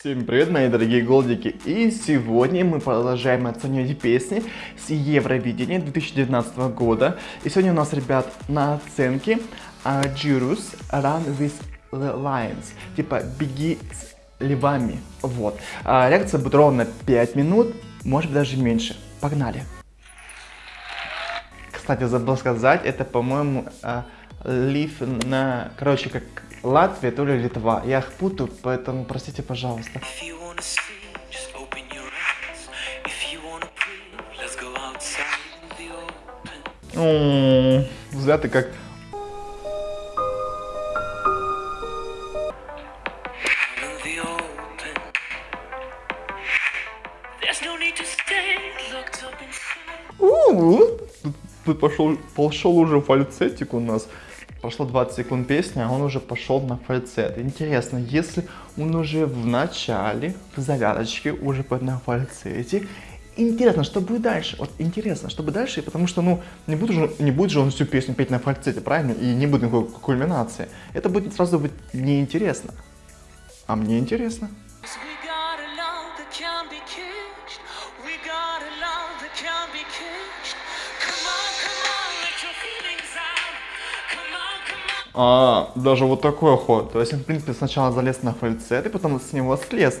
Всем привет, мои дорогие голдики! И сегодня мы продолжаем оценивать песни с Евровидения 2019 года. И сегодня у нас, ребят, на оценке uh, Jirus Run with the Lions. Типа беги с львами. Вот. Uh, реакция будет ровно 5 минут, может быть даже меньше. Погнали! Кстати, забыл сказать, это, по-моему, uh, лив на... Короче, как Латвия, то ли Литва. Я их путаю, поэтому простите, пожалуйста. Зря ты как... Тут пошел, пошел уже фальцетик у нас. Прошло 20 секунд песни, а он уже пошел на фальцет. Интересно, если он уже в начале, в завязочке, уже на фальцете, интересно, что будет дальше? Вот интересно, что будет дальше, потому что, ну, не будет же, не будет же он всю песню петь на фальцете, правильно? И не будет никакой кульминации. Это будет сразу быть неинтересно. А мне интересно. А, даже вот такой ход. То есть он, в принципе, сначала залез на фальцет, и потом с него слез.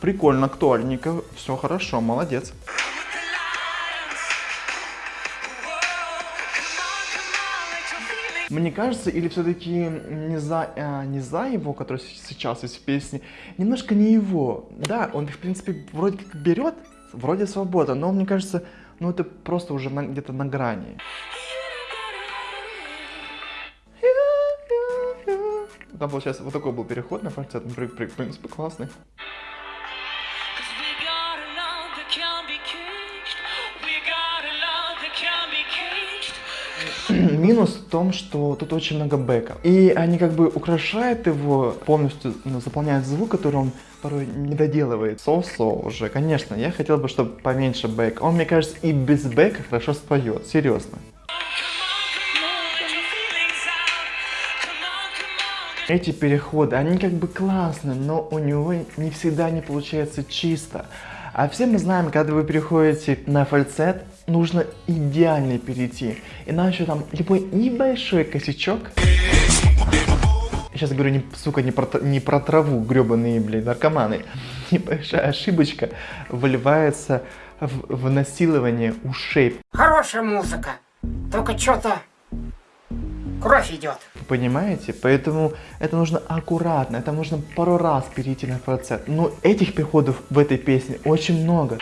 Прикольно, актуальненько. Все хорошо, молодец. Мне кажется, или все-таки не за, а, не за его, который сейчас есть в песне, немножко не его. Да, он, в принципе, вроде как берет, вроде свобода, но мне кажется, ну это просто уже где-то на грани. Там получается вот такой был переход на фальцет, в принципе, классный. Минус в том, что тут очень много бэка. И они как бы украшают его, полностью ну, заполняют звук, который он порой не доделывает. Со-со уже, конечно, я хотел бы, чтобы поменьше бэка. Он, мне кажется, и без бэка хорошо споет, серьезно. Эти переходы, они как бы классные, но у него не всегда не получается чисто. А все мы знаем, когда вы переходите на фальцет, нужно идеально перейти. Иначе там любой небольшой косячок... Сейчас говорю, не, сука, не про, не про траву, гребаные, блин, наркоманы. Небольшая ошибочка выливается в, в насилование ушей. Хорошая музыка, только что-то кровь идет. Понимаете? Поэтому это нужно аккуратно, это нужно пару раз перейти на фальцет. Но этих переходов в этой песне очень много.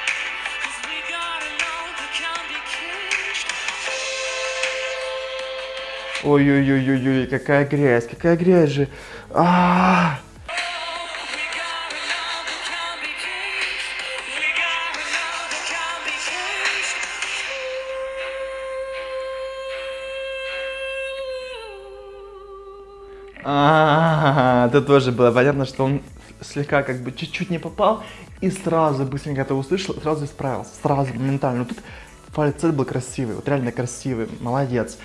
Ой-ой-ой-ой-ой, какая грязь, какая грязь же. А -а -а! А, -а тоже было понятно, что он слегка как бы чуть-чуть не попал и сразу быстренько это услышал, сразу исправился, сразу, моментально. Тут фальцет был красивый, вот реально красивый, молодец.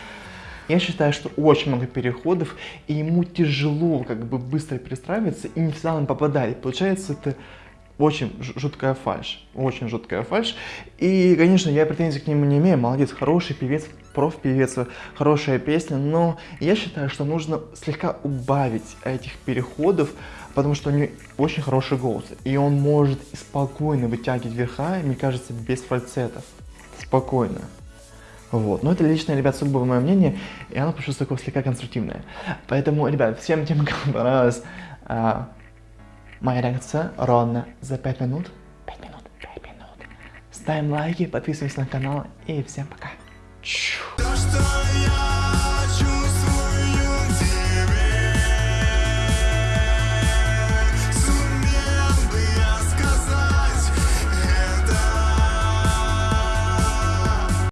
Я считаю, что очень много переходов, и ему тяжело как бы быстро перестраиваться, и не всегда он попадает. Получается, это очень жуткая фальш, очень жуткая фальш. И, конечно, я претензий к нему не имею, молодец, хороший певец, проф-певец, хорошая песня, но я считаю, что нужно слегка убавить этих переходов, потому что у него очень хороший голос, и он может спокойно вытягивать верха, мне кажется, без фальцетов, спокойно. Вот. Но это личное, ребят, сугубо мое мнение, и оно просто такое слегка конструктивное. Поэтому, ребят, всем тем, кому понравилось, а, Моя реакция ровно за 5 минут. 5 минут, 5 минут. Ставим лайки, подписываемся на канал и всем пока. Yeah.